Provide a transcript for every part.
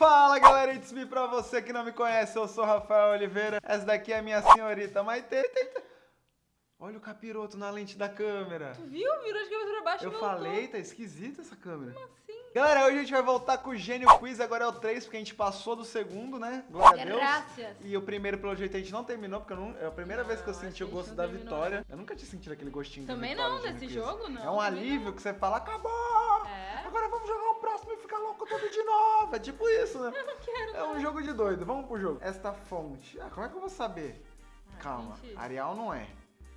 Fala galera, it's me pra você que não me conhece, eu sou Rafael Oliveira, essa daqui é a minha senhorita Maite. Olha o capiroto na lente da câmera. Tu viu? Virou de cabeça pra baixo Eu falei, tá esquisita essa câmera. Como assim? Galera, hoje a gente vai voltar com o Gênio Quiz, agora é o 3, porque a gente passou do segundo, né? Glória a Deus. Graças. E o primeiro, pelo jeito, a gente não terminou, porque não, é a primeira vez que eu Não, senti o gosto não da terminou. vitória. Eu nunca tinha sentido aquele gostinho Também da vitória não, desse jogo não, É um também alívio não. que você fala, acabou! É. Agora vamos jogar louco tudo de novo. É tipo isso, né? Eu não quero. É um jogo de doido. Vamos pro jogo. Esta fonte. Ah, como é que eu vou saber? Ah, Calma. gente. Arial não é.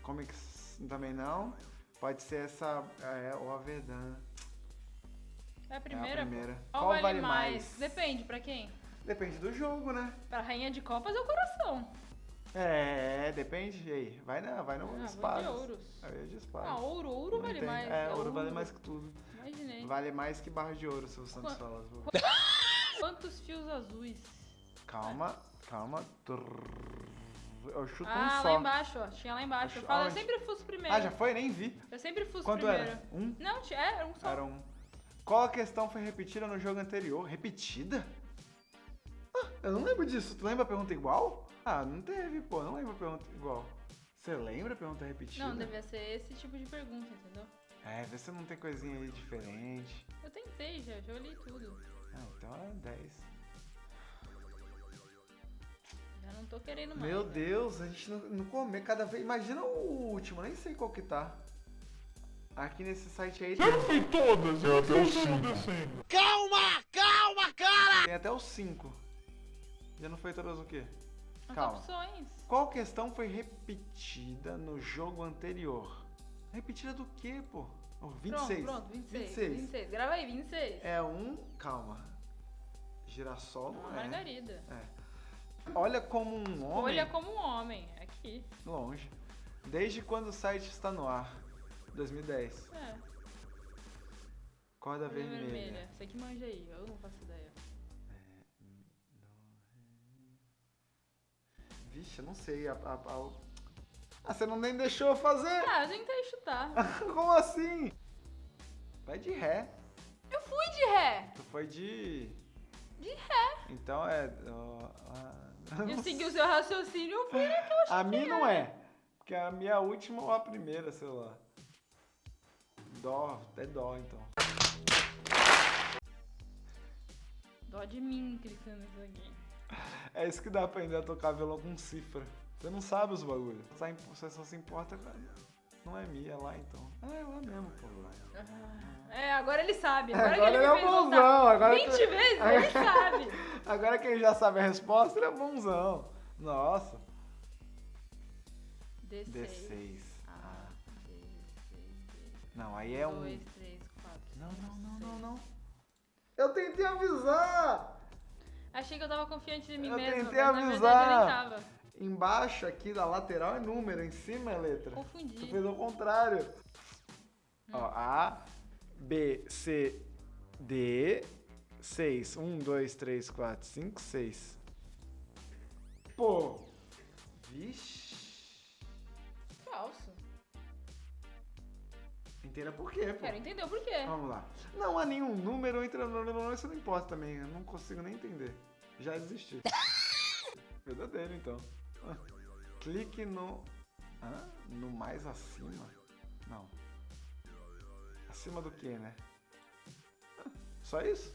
Comics também não. Pode ser essa. É, o Averdan. É a É primeira? a primeira. Qual, vale, mais? Depende, pra quem? Depende do jogo, né? Pra rainha de copas é o coração. É, depende. E aí? Vai, na, vai no Ah, espadas. de ouros. Aí é de espadas. Ah, ouro, ouro Não vale entendo. mais. É, ouro vale mais que tudo. Imaginei. Vale mais que barra de ouro, se o Santos Qua- fala. Quantos fios azuis? Calma, calma. Eu chuto um Ah, só. lá embaixo, ó. Tinha lá embaixo. Eu, falo, eu sempre fuço primeiro. Ah, já foi? Nem vi. Eu sempre fuço Quanto primeiro. era? Um? Não, tinha, é, era um só. Era um. Qual a questão foi repetida no jogo anterior? Repetida? Ah, eu não lembro disso. Tu lembra a pergunta igual? Ah, não teve, pô. Não lembro a pergunta igual. Você lembra a pergunta repetida? Não, devia ser esse tipo de pergunta, entendeu? É, vê se não tem coisinha aí diferente. Eu tentei já, já olhei tudo. Ah, então é 10. Já não tô querendo mais. Meu né? Deus, a gente não, não come cada vez. Imagina o último, nem sei qual que tá. Aqui nesse site aí tem, Tem todas, eu até o 5. tem até os 5. Já não foi todas o quê? As Calma. opções. Qual questão foi repetida no jogo anterior? Repetida do quê, pô? Oh, 26. Pronto, pronto, 26, 26. 26. Grava aí, 26. É um. Calma. Girassol não é. margarida. Olha como um homem. Olha como um homem. Aqui. Longe. Desde quando o site está no ar? 2010. É. Corda vermelha. vermelha. Você que manja aí, eu não faço ideia. Vixe, eu não sei. A, a- a- Ah, você não nem deixou eu fazer? Ah, eu tentei chutar. Como assim? Vai de ré. Eu fui de ré. Tu foi de. De ré. Então é. não Eu segui o seu raciocínio, eu fui naquela A minha não é. Porque a minha última ou a primeira, sei lá. Dó, é dó então. Dó de mim clicando nisso aqui. É isso que dá pra aprender a tocar violão com cifra. Você não sabe os bagulhos. Você só se importa com. Não é minha, é lá então. Ah, é lá mesmo, pô. Ah, É, agora ele sabe. Agora, Agora que ele é bonzão, agora 20 que- vezes, ele sabe. Agora quem já sabe a resposta, ele é bonzão. Nossa. D6. D6. Ah, D6, Não, aí é um. 2, 3, 4. Não, não, não, não, não. Eu tentei avisar! Achei que eu tava confiante de mim Eu mesma, tentei mas na avisar. verdade eu nem tava. Embaixo aqui da lateral é número, em cima é letra. Tu Confundi. fez ao contrário. Hum. Ó, A, B, C, D, 6. 1, 2, 3, 4, 5, 6. Pô. Vixe. Falso. Entenda por quê, pô. Quero entender o porquê. Vamos lá. Não há nenhum número entre no não, isso não importa também. Eu não consigo nem entender. Já desisti. Verdadeiro, então. Ah. Clique no. No mais acima? Não. Acima do que, né? Ah, Só isso?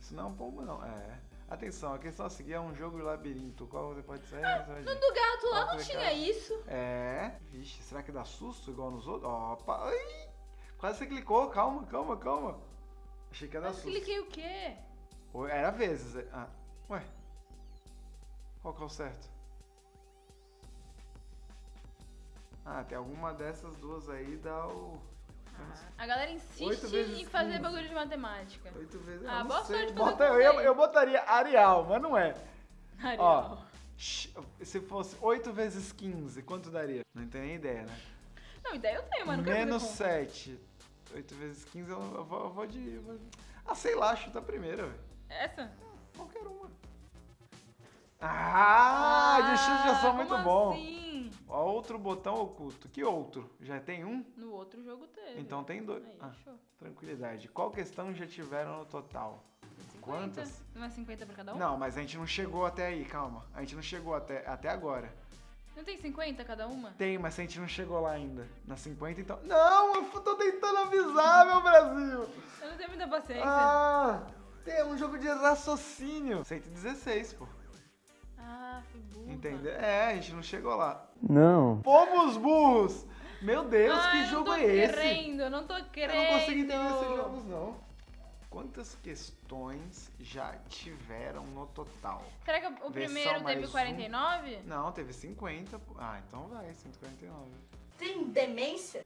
Isso não é um pombo, não. É. Atenção, a questão a seguir é um jogo de labirinto. Qual você pode? Você vai No do gato lá não tinha isso. É. Vixe, será que dá susto igual nos outros? Opa! Ai! Quase você clicou. Calma, calma, calma. Achei que ia dar Mas susto. cliquei o quê? Era vezes. é- Ah, ué. Qual que é o certo? Ah, tem alguma dessas duas aí dá o. A galera insiste em fazer 15. bagulho de matemática. Oito vezes. Ah, eu boa sorte Bota, eu, com eu botaria Arial, mas não é. Arial. Shh, Se fosse 8 vezes 15, quanto daria? Não tenho nem ideia, né? Não, ideia eu tenho, mas não quero Menos fazer 7. 8 vezes 15, eu, eu vou, eu vou de. eu vou- Ah, sei lá, chuta a primeira, velho. Essa? Qualquer uma. Ah, de chute já são como muito bom. Assim? Ó, Outro botão oculto. Que outro? Já tem um? No outro jogo teve. Então tem dois. Aí, Ah, tranquilidade. Qual questão já tiveram no total? Quantas? Não é 50 pra cada um? Não, mas a gente não chegou até aí, calma. A gente não chegou até, até agora. Não tem 50 cada uma? Tem, mas a gente não chegou lá ainda. Na 50, então. Não, eu tô tentando avisar, meu Brasil! Eu não tenho muita paciência. Ah! Tem um jogo de raciocínio. 116, pô. Ah, fui burra. Entendeu? É, a gente não chegou lá. Não. Pomos burros! Meu Deus, Ah, que eu jogo não tô é esse? querendo, eu não tô querendo. Eu não consigo entender esses jogos, não. Quantas questões já tiveram no total? Será que o Versão primeiro teve um. 49? Não, teve 50. pô. Ah, então vai, 149. Tem demência?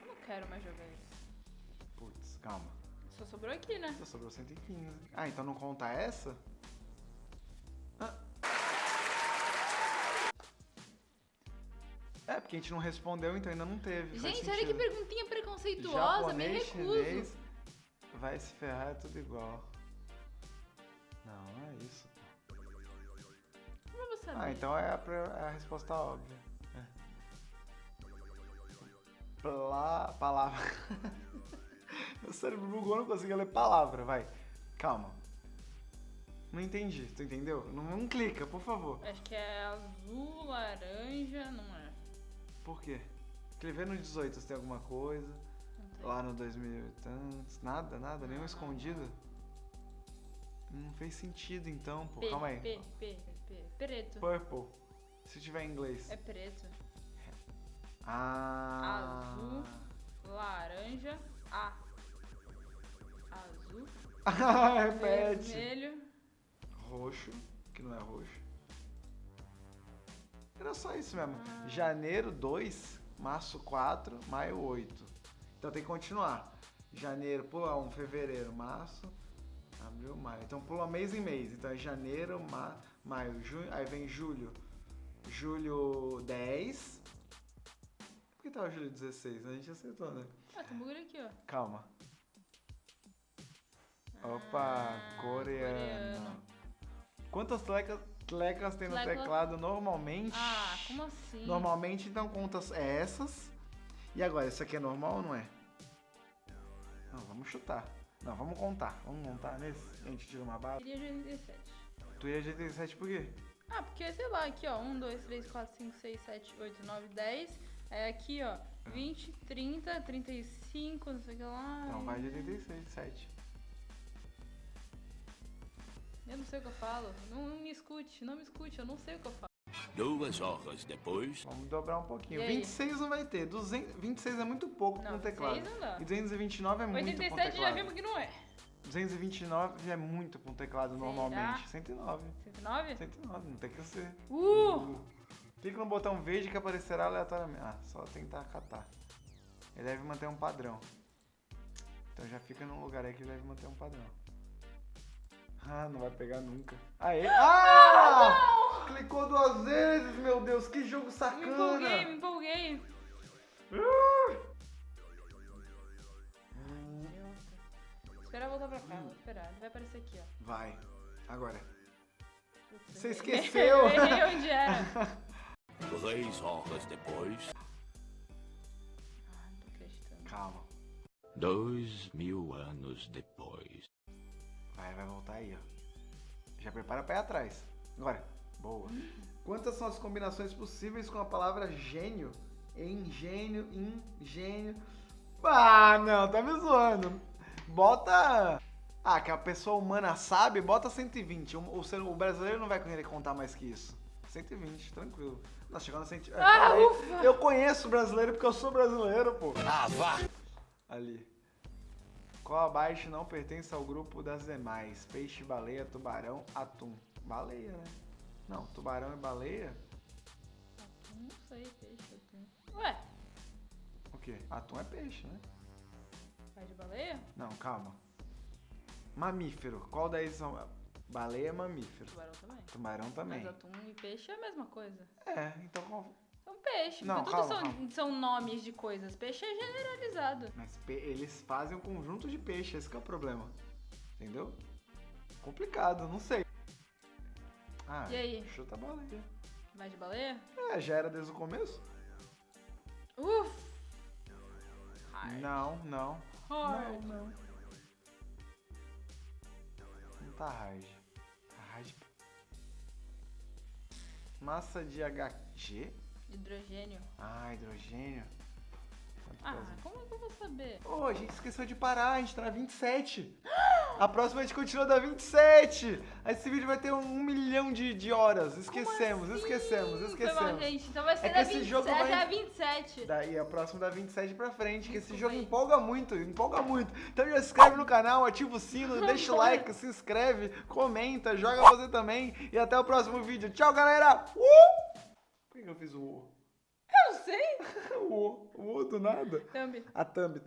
Eu não quero mais jogar isso. Putz, calma. Só sobrou aqui, né? Só sobrou 115. Ah, então não conta essa? Ah. É, porque a gente não respondeu, então ainda não teve. Gente, olha que perguntinha preconceituosa, me Japonês, recuso. chinês, vai se ferrar, é tudo igual. Não, não é isso. Como eu vou saber? Ah, então é a, é a resposta óbvia. É. Pla, palavra. Meu cérebro bugou, não conseguia ler palavra, vai. Calma. Não entendi, tu entendeu? Não, não clica, por favor. Acho que é azul, laranja, não é? Por quê? Escrever no 18 se tem alguma coisa. Lá no 2000 e tantos. Nada, nada, nenhum não, escondido. Não fez sentido então, pô. P, Calma aí. P, P, P. Preto. Purple. Se tiver em inglês. É preto. Ah. Azul. Laranja. A. Azul. Repete. Vermelho. Roxo, que não é roxo. Era só isso mesmo. Ah. Janeiro 2, março 4, maio 8. Então tem que continuar. Janeiro, pula 1, fevereiro, março, abril, maio. Então pula mês em mês. Então é janeiro, ma maio, junho, aí vem julho. Julho 10. Por que tava julho 16? A gente acertou, né? Ah, tem um aqui, ó. Calma. Opa, Ah, coreano. Quantas teclas, teclas tem no Tecla. teclado normalmente? Ah, como assim? Normalmente, então, conta essas. E agora, isso aqui é normal ou não é? Não, vamos chutar. Não, vamos contar. Vamos contar nesse. A gente tira uma bala. Queria 87. Tu ia de 87 por quê? Ah, porque, sei lá, aqui, ó. 1, 2, 3, 4, 5, 6, 7, 8, 9, 10. Aí aqui, ó. 20, 30, 35, não sei o que lá. Então vai de 86, 7. Eu não sei o que eu falo. Não, não me escute, não me escute, eu não sei o que eu falo. Duas horas depois. Vamos dobrar um pouquinho. E aí? 26 não vai ter. 200, 26 é muito pouco Não, com teclado. 26 não dá. E 229 é muito com 87 já teclado. vimos que não é. 229 é muito com teclado Será? normalmente. 109. 109? 109, não tem que ser. Uh! Clica no botão verde que aparecerá aleatoriamente. Ah, só tentar catar. Ele deve manter um padrão. Então já fica num lugar aí que ele deve manter um padrão. Ah, não vai pegar nunca. Aê! Ah! Clicou duas vezes, meu Deus, que jogo Me sacana! empolguei, me empolguei. Esperar voltar pra cá, vou esperar. Ele vai aparecer aqui, ó. Vai, agora. Você esqueceu. Eu onde era. Três horas depois. Ah, não tô acreditando. Calma. Dois mil anos depois. Vai, vai voltar aí, ó. Já prepara pra ir atrás. Agora. Boa. Quantas são as combinações possíveis com a palavra gênio? Engênio, ingênio. Ah, não, tá me zoando. Bota. Ah, que a pessoa humana sabe, bota 120. O, o, ser- o brasileiro não vai querer contar mais que isso. 120, tranquilo. Nós chegando a 100. Ah, ufa! Eu conheço brasileiro porque eu sou brasileiro, pô. Ah, vá! Ali. Qual abaixo não pertence ao grupo das demais? Peixe, baleia, tubarão, atum. Baleia, né? Não, tubarão e baleia? Não sei, peixe, atum. Ué, O quê? Atum é peixe, né? vai de baleia? Não, calma. Mamífero. Qual daí são? Baleia é mamífero. Tubarão também. Tubarão também. Mas atum e peixe é a mesma coisa. É, então qual... São peixe, Não, porque tudo calma, são, calma. são nomes de coisas. Peixe é generalizado. Mas eles fazem um conjunto de peixe, esse que é o problema. Entendeu? Complicado, não sei. Ah, E aí? chuta a baleia. Vai de baleia? É, já era desde o começo? Uf! Hard. Não, não. Hard. Não, não. Não tá hard. Tá hard. Massa de HG? Hidrogênio. Ah, hidrogênio. Quanto Ah, pesa? como é que eu vou saber? Ô, a gente esqueceu de parar, a gente tá na 27. A próxima a gente continua da 27. Esse vídeo vai ter um, um milhão de, de horas. Esquecemos, assim? esquecemos, Foi mal, esquecemos. gente. Então vai ser É da esse 27 jogo vai- até a 27. Daí a próxima da 27 pra frente, que esse jogo empolga muito, empolga muito. Então já se inscreve no canal, ativa o sino, deixa o like, se inscreve, comenta, joga você também. E até o próximo vídeo. Tchau, galera! Uh! Que eu fiz o U? Eu sei. O o U do nada. Thumb. A thumb,